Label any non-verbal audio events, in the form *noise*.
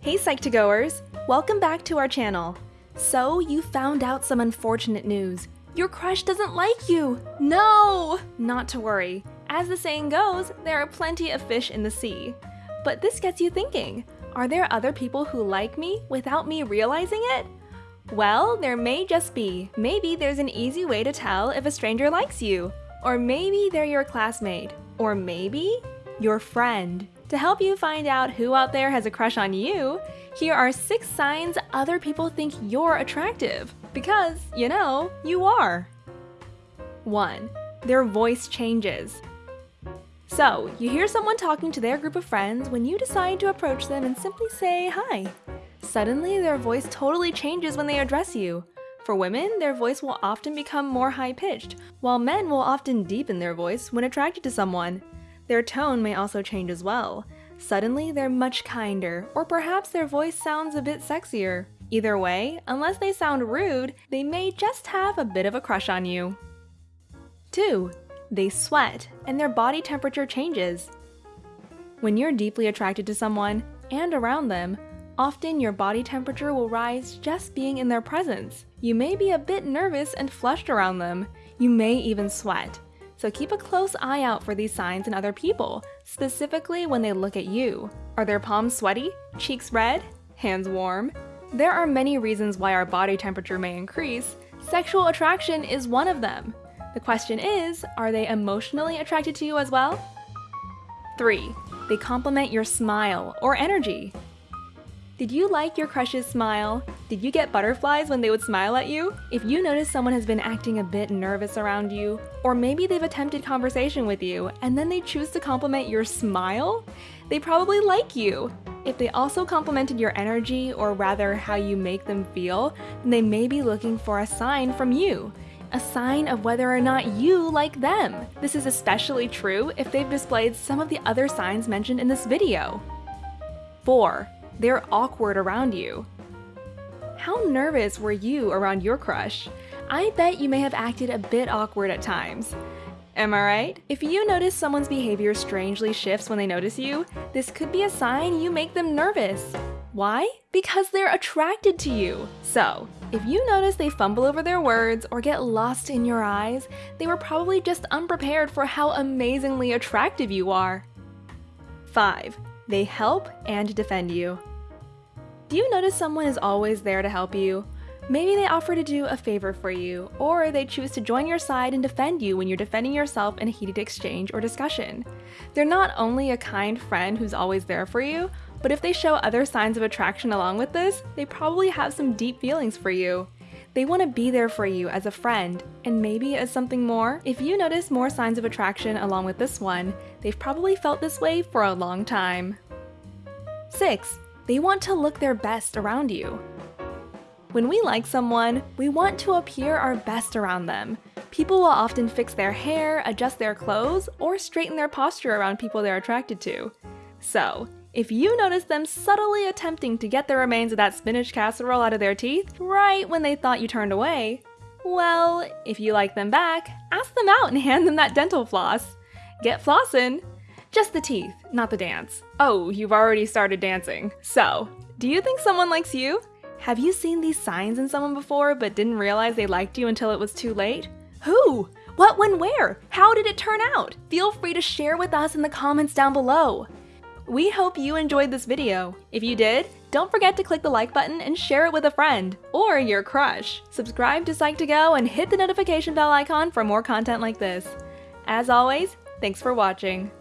Hey Psych2Goers! Welcome back to our channel. So, you found out some unfortunate news. Your crush doesn't like you! No! Not to worry. As the saying goes, there are plenty of fish in the sea. But this gets you thinking, are there other people who like me without me realizing it? Well, there may just be. Maybe there's an easy way to tell if a stranger likes you. Or maybe they're your classmate. Or maybe your friend. To help you find out who out there has a crush on you, here are 6 signs other people think you're attractive. Because, you know, you are. 1. Their voice changes. So, you hear someone talking to their group of friends when you decide to approach them and simply say hi. Suddenly, their voice totally changes when they address you. For women, their voice will often become more high-pitched, while men will often deepen their voice when attracted to someone. Their tone may also change as well. Suddenly, they're much kinder, or perhaps their voice sounds a bit sexier. Either way, unless they sound rude, they may just have a bit of a crush on you. 2. They sweat, and their body temperature changes. When you're deeply attracted to someone, and around them, often your body temperature will rise just being in their presence. You may be a bit nervous and flushed around them. You may even sweat. So keep a close eye out for these signs in other people, specifically when they look at you. Are their palms sweaty? Cheeks red? Hands warm? There are many reasons why our body temperature may increase. Sexual attraction is one of them. The question is, are they emotionally attracted to you as well? 3. They compliment your smile or energy. Did you like your crush's smile? Did you get butterflies when they would smile at you? If you notice someone has been acting a bit nervous around you, or maybe they've attempted conversation with you and then they choose to compliment your smile, they probably like you. If they also complimented your energy, or rather how you make them feel, then they may be looking for a sign from you a sign of whether or not you like them. This is especially true if they've displayed some of the other signs mentioned in this video. 4 they're awkward around you. How nervous were you around your crush? I bet you may have acted a bit awkward at times. Am I right? If you notice someone's behavior strangely shifts when they notice you, this could be a sign you make them nervous. Why? Because they're attracted to you. So, if you notice they fumble over their words or get lost in your eyes, they were probably just unprepared for how amazingly attractive you are. 5. They help and defend you. Do you notice someone is always there to help you? Maybe they offer to do a favor for you, or they choose to join your side and defend you when you're defending yourself in a heated exchange or discussion. They're not only a kind friend who's always there for you, but if they show other signs of attraction along with this, they probably have some deep feelings for you. They want to be there for you as a friend, and maybe as something more. If you notice more signs of attraction along with this one, they've probably felt this way for a long time. 6. They want to look their best around you. When we like someone, we want to appear our best around them. People will often fix their hair, adjust their clothes, or straighten their posture around people they're attracted to. So, if you notice them subtly attempting to get the remains of that spinach casserole out of their teeth right when they thought you turned away, well, if you like them back, ask them out and *laughs* hand them that dental floss. Get flossin'! Just the teeth, not the dance. Oh, you've already started dancing. So, do you think someone likes you? Have you seen these signs in someone before but didn't realize they liked you until it was too late? Who? What, when, where? How did it turn out? Feel free to share with us in the comments down below. We hope you enjoyed this video. If you did, don't forget to click the like button and share it with a friend or your crush. Subscribe to Psych2Go and hit the notification bell icon for more content like this. As always, thanks for watching.